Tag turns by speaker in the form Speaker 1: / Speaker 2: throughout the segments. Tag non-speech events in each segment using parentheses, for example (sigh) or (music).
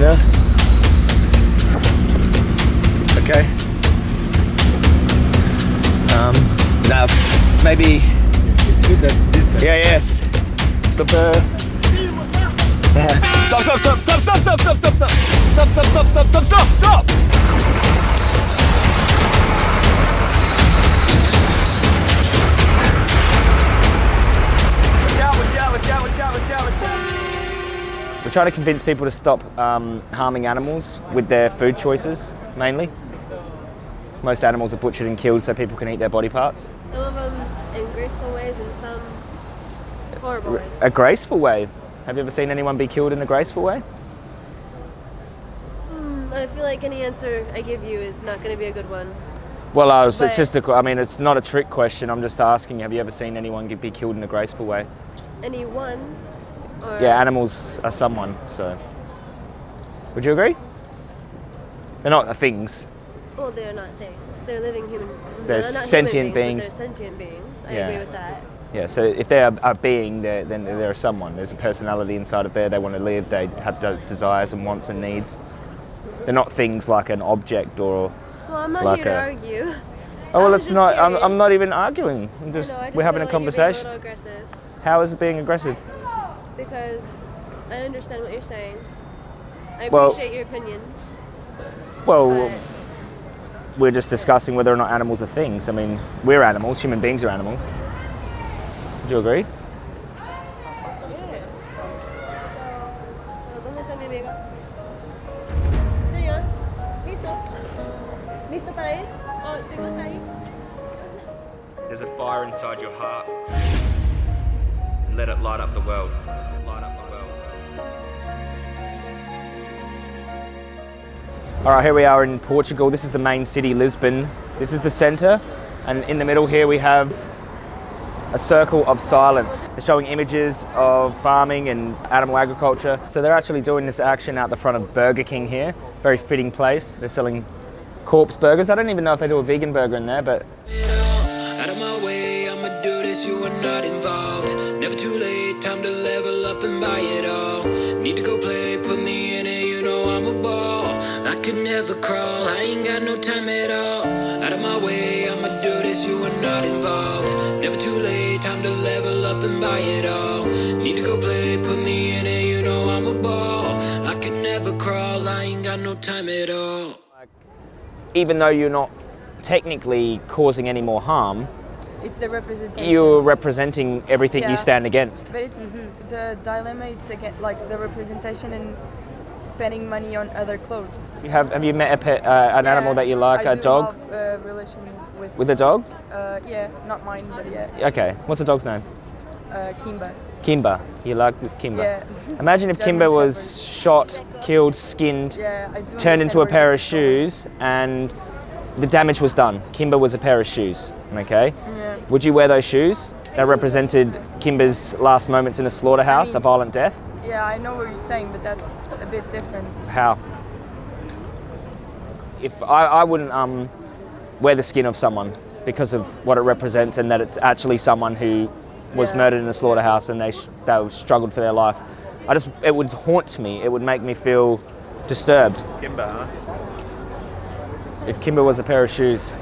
Speaker 1: Out. Okay. Um, now, maybe.
Speaker 2: It's good that this guy.
Speaker 1: Yeah, yes. Stop the. Stop, stop, stop, stop, stop, stop, stop, stop, stop, stop, stop, stop, stop, stop, stop, stop. Trying to convince people to stop um, harming animals with their food choices, mainly. Most animals are butchered and killed so people can eat their body parts.
Speaker 3: Some of them in graceful ways and some horrible ways.
Speaker 1: A graceful way. Have you ever seen anyone be killed in a graceful way?
Speaker 3: Hmm, I feel like any answer I give you is not going to be a good one.
Speaker 1: Well, uh, so it's just a, I mean, it's not a trick question. I'm just asking, have you ever seen anyone get- be killed in a graceful way?
Speaker 3: Any one? Or
Speaker 1: Yeah, animals are someone, so. Would you agree? They're not things.
Speaker 3: Well, they're not things. They're living human.
Speaker 1: They're
Speaker 3: not
Speaker 1: sentient beings.
Speaker 3: But they're sentient beings. I
Speaker 1: Yeah.
Speaker 3: agree with that.
Speaker 1: Yeah, so if they're a being, they're, then they're someone. There's a personality inside of there. They want to live. They have desires and wants and needs. They're not things like an object or.
Speaker 3: Well, I'm not
Speaker 1: Like
Speaker 3: here to
Speaker 1: a-
Speaker 3: argue. (laughs)
Speaker 1: Oh well, it's not. I'm, I'm not even arguing. I'm just.
Speaker 3: Know, just
Speaker 1: we're having a
Speaker 3: like
Speaker 1: conversation.
Speaker 3: a
Speaker 1: How is it being aggressive?
Speaker 3: Because I understand what you're saying. I
Speaker 1: Well-
Speaker 3: appreciate your opinion.
Speaker 1: Well,
Speaker 3: But
Speaker 1: we're just discussing whether or not animals are things. I mean, we're animals. Human beings are animals. Do you agree?
Speaker 3: ¿Dónde está mi amiga? Señor, ¿listo? ¿Listo para ir? Oh, tengo que ir.
Speaker 1: There's a fire inside your heart. and Let it light up the world. All right, here we are in Portugal. This is the main city, Lisbon. This is the center, and in the middle here we have a circle of silence. They're showing images of farming and animal agriculture. So they're actually doing this action out the front of Burger King here. Very fitting place. They're selling corpse burgers. I don't even know if they do a vegan burger in there, but.
Speaker 4: Never too late, time to level up and buy it all. Need to go could never crawl, I ain't got no time at all. Out of my way, I'ma do this, you are not involved. Never too late, time to level up and buy it all. Need to go play, put me in it, you know I'm a ball. I could never crawl, I ain't got no time at all.
Speaker 1: even though you're not technically causing any more harm,
Speaker 5: It's the representation.
Speaker 1: you're representing everything
Speaker 5: Yeah.
Speaker 1: you stand against.
Speaker 5: But it's mm-hmm. the dilemma. It's again like the representation and spending money on other clothes.
Speaker 1: You have have you met a pet, uh, an animal that you like,
Speaker 5: I
Speaker 1: a
Speaker 5: do
Speaker 1: dog?
Speaker 5: Have a relation with.
Speaker 1: With a dog?
Speaker 5: Uh, yeah, not mine, but yeah,
Speaker 1: Okay. What's the dog's name?
Speaker 5: uh, Kimba.
Speaker 1: Kimba. You like Kimba?
Speaker 5: Yeah. (laughs)
Speaker 1: Imagine if Kimba was shot, killed, skinned,
Speaker 5: Yeah, I
Speaker 1: turned into a pair of
Speaker 5: this is going.
Speaker 1: shoes, and the damage was done. Kimba was a pair of shoes. Okay.
Speaker 5: Yeah.
Speaker 1: Would you wear those shoes that represented Kimba's last moments in a slaughterhouse, a violent death?
Speaker 5: Yeah, I know what you're saying, but that's bit different.
Speaker 1: How? If I, I wouldn't um, wear the skin of someone because of what it represents and that it's actually someone who was
Speaker 5: Yeah.
Speaker 1: murdered in a slaughterhouse and they sh- they struggled for their life. I just it would haunt me. It would make me feel disturbed.
Speaker 2: Kimba, huh?
Speaker 1: If Kimba was a pair of shoes.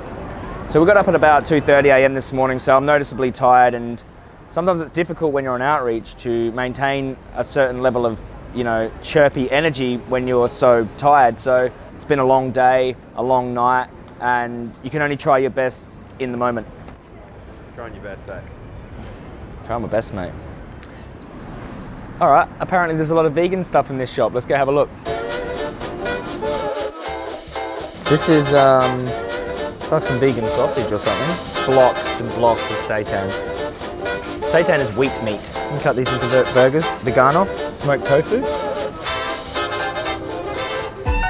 Speaker 1: So we got up at about 2:30 a.m. this morning, so I'm noticeably tired and sometimes it's difficult when you're on outreach to maintain a certain level of, you know, chirpy energy when you're so tired. So it's been a long day, a long night, and you can only try your best in the moment.
Speaker 2: Trying your best, eh?
Speaker 1: Trying my best, mate. All right, apparently there's a lot of vegan stuff in this shop. Let's go have a look. This is, um, it's like some vegan sausage or something. Blocks and blocks of seitan. Seitan is wheat meat. You can cut these into burgers, the Vegano, smoked tofu.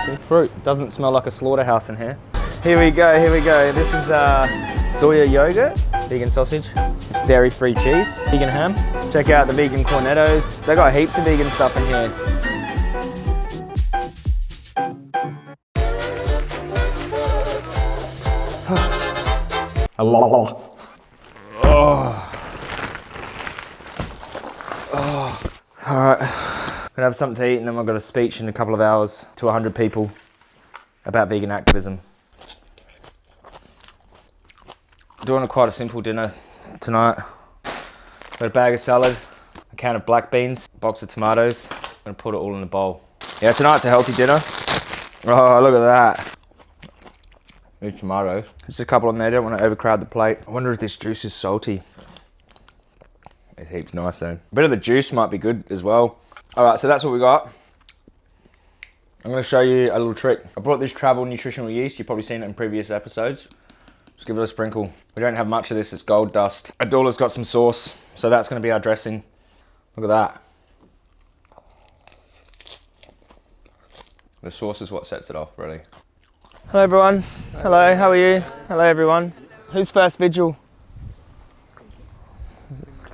Speaker 1: Some fruit. Doesn't smell like a slaughterhouse in here. Here we go, here we go. This is uh, soya yogurt, vegan sausage. It's dairy-free cheese, vegan ham. Check out the vegan cornettos. They got heaps of vegan stuff in here. All right, gonna have something to eat and then I've got a speech in a couple of hours to 100 people about vegan activism. Doing a quite a simple dinner tonight. Got a bag of salad, a can of black beans, a box of tomatoes. I'm gonna put it all in a bowl. Yeah, tonight's a healthy dinner. Oh, look at that. These tomatoes. Just a couple on there, don't want to overcrowd the plate. I wonder if this juice is salty. It heaps nice though. A bit of the juice might be good as well. All right, so that's what we got. I'm gonna show you a little trick. I brought this travel nutritional yeast. You've probably seen it in previous episodes. Just give it a sprinkle. We don't have much of this, it's gold dust. Adula's got some sauce, so that's gonna be our dressing. Look at that. The sauce is what sets it off, really. Hello everyone. Hello, how are you? Hello everyone. Who's first vigil?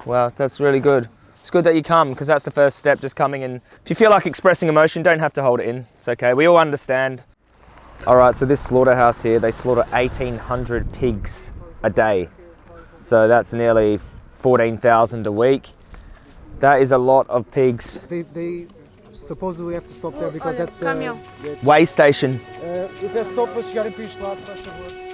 Speaker 1: Wow, that's really good. It's good that you come because that's the first step, just coming and if you feel like expressing emotion, don't have to hold it in. It's okay, we all understand. All right, so this slaughterhouse here, they slaughter 1,800 pigs a day. So that's nearly 14,000 a week. That is a lot of pigs.
Speaker 6: They, they supposedly have to stop there because
Speaker 3: olha,
Speaker 6: that's uh,
Speaker 3: caminhão.
Speaker 6: yeah,
Speaker 1: Weigh station.
Speaker 6: Uh, eu peço só para chegarem para este lado, se faz favor.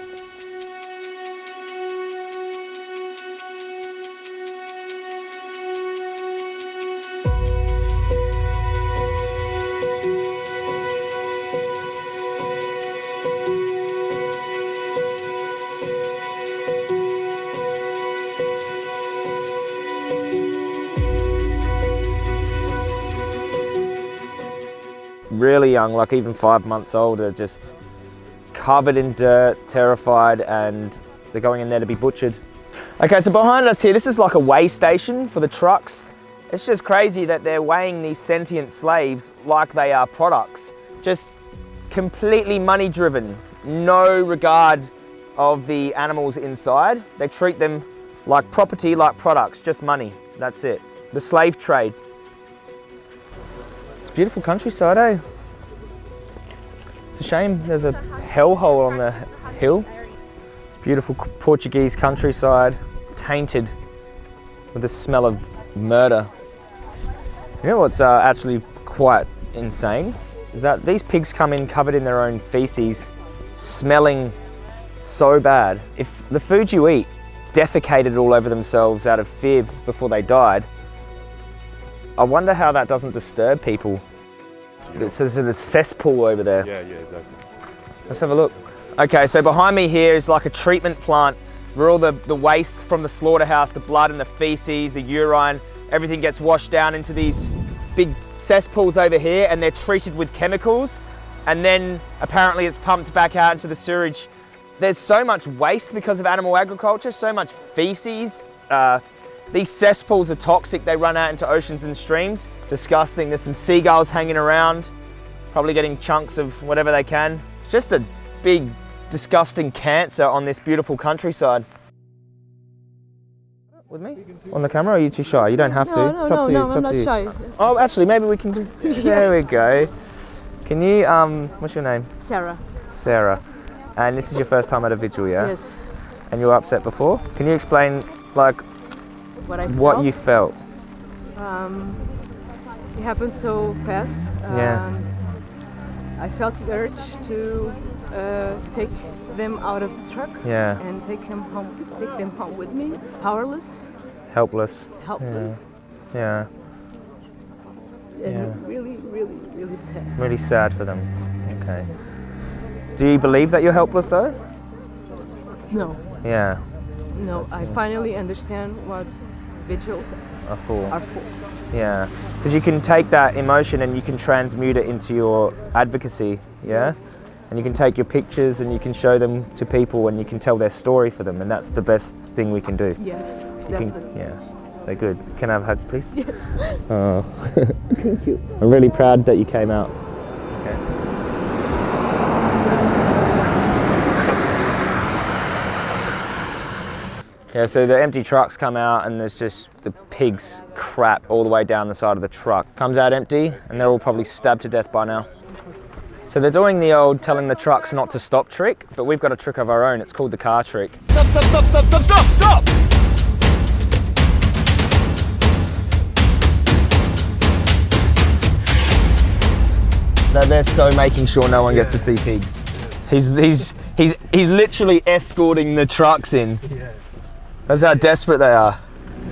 Speaker 1: Really young, like even five months old, are just covered in dirt, terrified, and they're going in there to be butchered. Okay, so behind us here, this is like a weigh station for the trucks. It's just crazy that they're weighing these sentient slaves like they are products. Just completely money driven, no regard of the animals inside. They treat them like property, like products, just money. That's it. The slave trade. Beautiful countryside, eh? It's a shame there's a hellhole on the hill. Beautiful Portuguese countryside, tainted with the smell of murder. You know what's uh, actually quite insane? Is that these pigs come in covered in their own feces, smelling so bad. If the food you eat defecated all over themselves out of fear before they died, I wonder how that doesn't disturb people. So there's a cesspool over there.
Speaker 2: Yeah, yeah, exactly.
Speaker 1: Let's have a look. Okay, so behind me here is like a treatment plant where all the, the waste from the slaughterhouse, the blood and the feces, the urine, everything gets washed down into these big cesspools over here and they're treated with chemicals and then apparently it's pumped back out into the sewage. There's so much waste because of animal agriculture, so much feces. Uh, these cesspools are toxic, they run out into oceans and streams. Disgusting, there's some seagulls hanging around, probably getting chunks of whatever they can. It's just a big, disgusting cancer on this beautiful countryside. With me? On the camera are you too shy? You don't have to.
Speaker 3: No, no,
Speaker 1: it's up
Speaker 3: no,
Speaker 1: to you.
Speaker 3: no,
Speaker 1: it's
Speaker 3: I'm
Speaker 1: up
Speaker 3: not
Speaker 1: to you.
Speaker 3: shy.
Speaker 1: Oh, actually, maybe we can do. (laughs) (laughs) There we go. Can you, um, what's your name?
Speaker 3: Sarah.
Speaker 1: Sarah. And this is your first time at a vigil, yeah?
Speaker 3: Yes.
Speaker 1: And you were upset before? Can you explain, like,
Speaker 3: What I
Speaker 1: what you felt?
Speaker 3: Um, it happened so fast.
Speaker 1: Yeah.
Speaker 3: Um, I felt the urge to uh, take them out of the truck
Speaker 1: Yeah.
Speaker 3: and take him home. Take them home with me. Powerless,
Speaker 1: Helpless.
Speaker 3: helpless,
Speaker 1: Yeah.
Speaker 3: and
Speaker 1: Yeah.
Speaker 3: really, really, really sad.
Speaker 1: Really sad for them. Okay. Do you believe that you're helpless though?
Speaker 3: No,
Speaker 1: Yeah.
Speaker 3: no. I finally understand what vigils
Speaker 1: A fool.
Speaker 3: are for.
Speaker 1: Yeah. Because you can take that emotion and you can transmute it into your advocacy. Yeah.
Speaker 3: Yes.
Speaker 1: And you can take your pictures and you can show them to people and you can tell their story for them. And that's the best thing we can do.
Speaker 3: Yes,
Speaker 1: You can- yeah. So good. Can I have a hug, please?
Speaker 3: Yes.
Speaker 1: Oh. (laughs) Thank you. (laughs) I'm really proud that you came out. Yeah, so the empty trucks come out and there's just the pigs crap all the way down the side of the truck. Comes out empty and they're all probably stabbed to death by now. So they're doing the old telling the trucks not to stop trick, but we've got a trick of our own. It's called the car trick. Stop, stop, stop, stop, stop, stop, stop! that they're so making sure no one gets to see pigs. He's, he's, he's, he's literally escorting the trucks in. That's how desperate they are.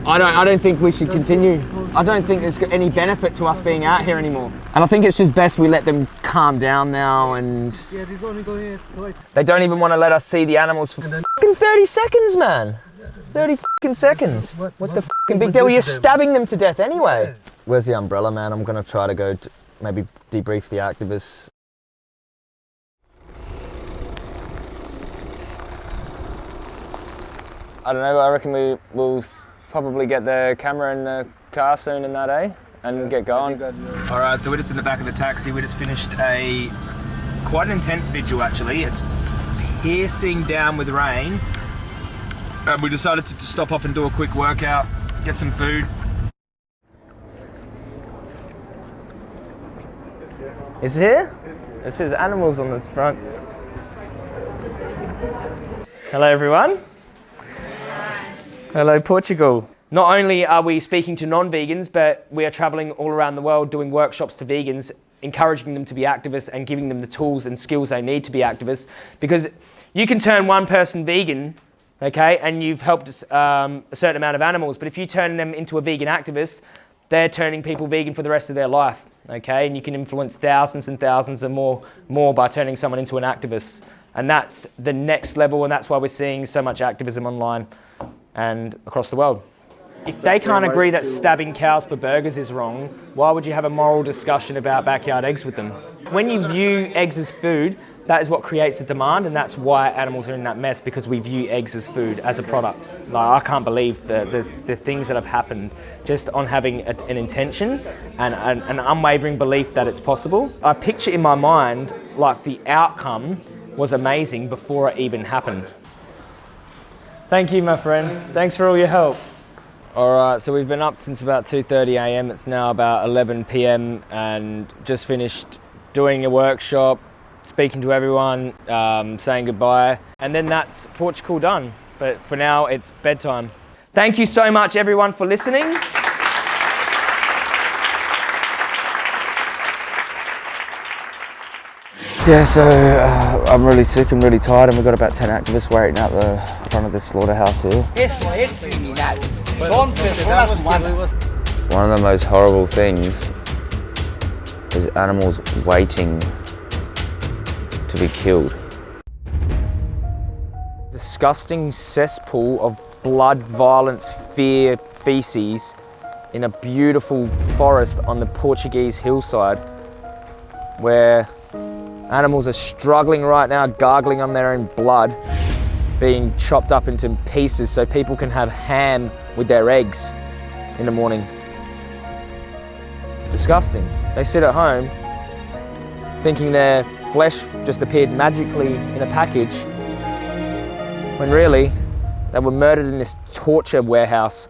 Speaker 1: I don't, I don't think we should continue. I don't think there's any benefit to us being out here anymore. And I think it's just best we let them calm down now and
Speaker 6: Yeah, this is only going to escalate.
Speaker 1: they don't even want to let us see the animals for fucking 30 seconds, man. 30 fucking seconds. What's the fucking big deal?
Speaker 6: to
Speaker 1: You're stabbing them to death anyway. Where's the umbrella, man? I'm gonna try to go to maybe debrief the activists. I don't know. I reckon we will probably get the camera in the car soon in that, eh? And get going. All right, so we're just in the back of the taxi. We just finished a quite an intense vigil, actually. It's piercing down with rain. And we decided to to stop off and do a quick workout, get some food. Is it here? It says animals on the front. Hello, everyone. Hello, Portugal. Not only are we speaking to non vegans, but we are traveling all around the world doing workshops to vegans, encouraging them to be activists and giving them the tools and skills they need to be activists. Because you can turn one person vegan, okay, and you've helped um, a certain amount of animals, but if you turn them into a vegan activist, they're turning people vegan for the rest of their life, okay? And you can influence thousands and thousands and more, more by turning someone into an activist. And that's the next level, and that's why we're seeing so much activism online and across the world. If they can't agree that stabbing cows for burgers is wrong, why would you have a moral discussion about backyard eggs with them? When you view eggs as food, that is what creates the demand, and that's why animals are in that mess because we view eggs as food, as a product. Like, I can't believe the, the, the things that have happened just on having a, an intention and an, an unwavering belief that it's possible. I picture in my mind like the outcome was amazing before it even happened. Thank you, my friend. Thanks for all your help. All right, so we've been up since about 2:30 a.m. It's now about 11 p.m. and just finished doing a workshop, speaking to everyone, um, saying goodbye, and then that's Portugal done. But for now, it's bedtime. Thank you so much, everyone, for listening. Yeah, so uh, I'm really sick and really tired, and we've got about 10 activists waiting out the front of this slaughterhouse here.
Speaker 7: Esto es criminal. Son personas humanas.
Speaker 8: One of the most horrible things is animals waiting to be killed.
Speaker 1: disgusting cesspool of blood, violence, fear, feces in a beautiful forest on the Portuguese hillside where animals are struggling right now, gargling on their own blood, being chopped up into pieces so people can have ham with their eggs in the morning. Disgusting. They sit at home thinking their flesh just appeared magically in a package when really they were murdered in this torture warehouse